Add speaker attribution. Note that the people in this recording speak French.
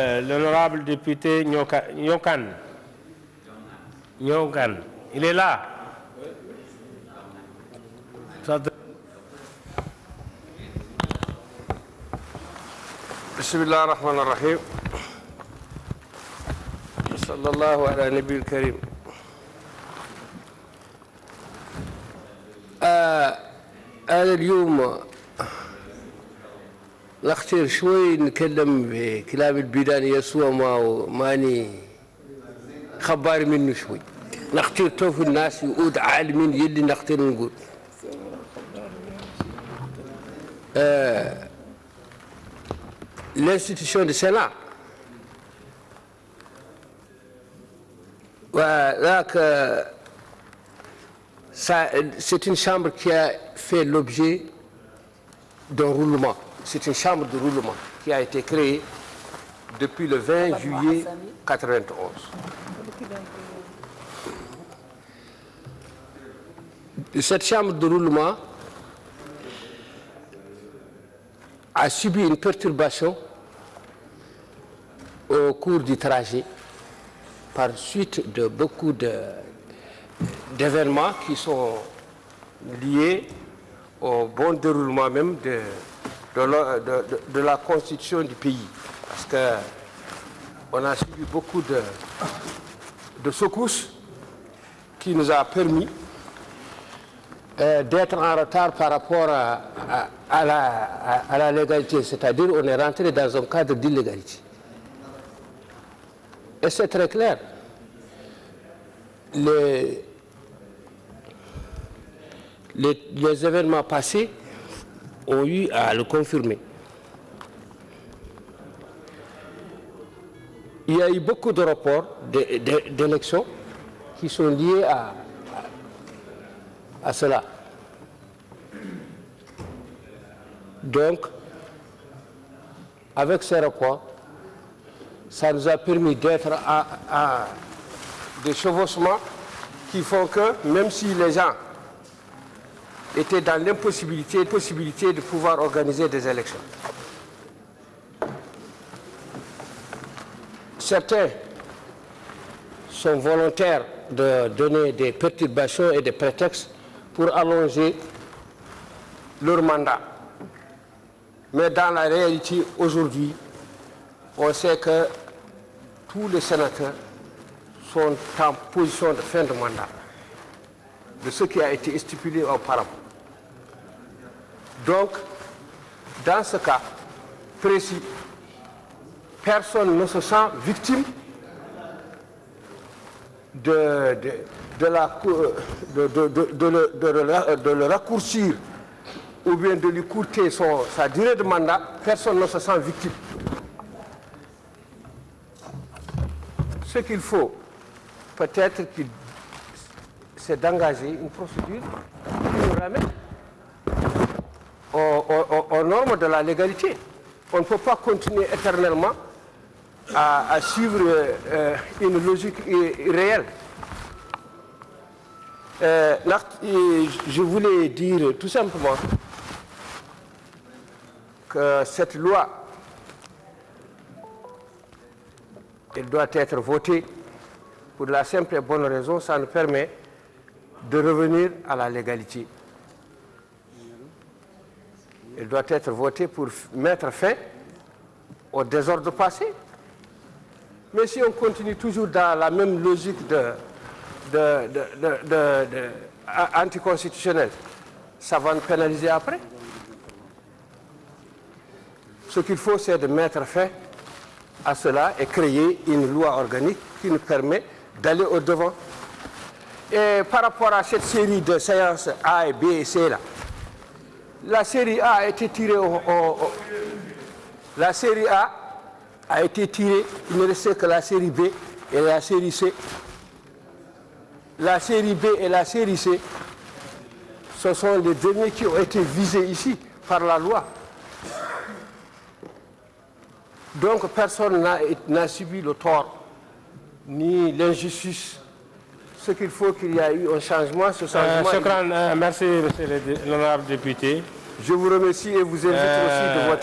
Speaker 1: L'honorable député Nyoka- Nyokan. Nyokan. Il est là.
Speaker 2: بسم الله الرحمن الرحيم صلى الله على النبي الكريم آه أنا اليوم نختار شوي نتكلم بكلام البيدان يسوع ما ماني خبار منه شوي نختار توفي الناس يقود عالمين يلي نختار نقول Sénat. Voilà que ça- c'est une chambre qui a fait l'objet d'un. C'est une chambre de roulement qui a été créée depuis le 20 juillet 1991. Cette chambre de roulement a subi une perturbation au cours du trajet par suite de beaucoup d'événements qui sont liés au bon déroulement même de, de la, constitution du pays. Parce que on a subi beaucoup de, de secousses qui nous a permis euh, d'être en retard par rapport à, à- la, à- la légalité, c'est-à-dire on est rentré dans un cadre d'illégalité. Et c'est très clair. Les- les événements passés ont eu à le confirmer. Il y a eu beaucoup de d'é- d'élections qui sont liés à, à cela. Donc, avec ces rapports, ça nous a permis d'être à, à des chevauchements qui font que, même si les gens étaient dans l'impossibilité possibilité de pouvoir organiser des élections, certains sont volontaires de donner des perturbations et des prétextes pour allonger leur mandat. Mais dans la réalité, aujourd'hui, on sait que tous les sénateurs sont en position de fin de mandat, de ce qui a été stipulé auparavant. Donc, dans ce cas précis, personne ne se sent victime de, de, de le, de le- raccourcir ou bien de lui courter son- sa durée de mandat, personne ne se sent victime. Ce qu'il faut, peut-être, c'est d'engager une procédure qui nous ramène normes de la légalité. On ne peut pas continuer éternellement à, suivre euh, une logique irréelle. Euh, je voulais dire tout simplement que cette loi, elle doit être votée pour la simple et bonne raison, ça nous permet de revenir à la légalité. Elle doit être votée pour mettre fin au désordre passé. Mais si on continue toujours dans la même logique de, anticonstitutionnelle, ça va nous pénaliser après. Ce qu'il faut, c'est de mettre fin à cela et créer une loi organique qui nous permet d'aller au-devant. Et par rapport à cette série de séances A et B et C, là, la série A a été tirée au- au- au, la série A a été tirée, il ne restait que la série B et la série C. La série B et la série C, ce sont les derniers qui ont été visés ici par la loi. Donc personne n'a- subi le tort ni l'injustice. Ce qu'il faut qu'il y ait eu un changement, ce
Speaker 1: Euh,
Speaker 2: changement.
Speaker 1: Euh, merci, monsieur l'honorable député.
Speaker 2: Je vous remercie et vous invite aussi de voter.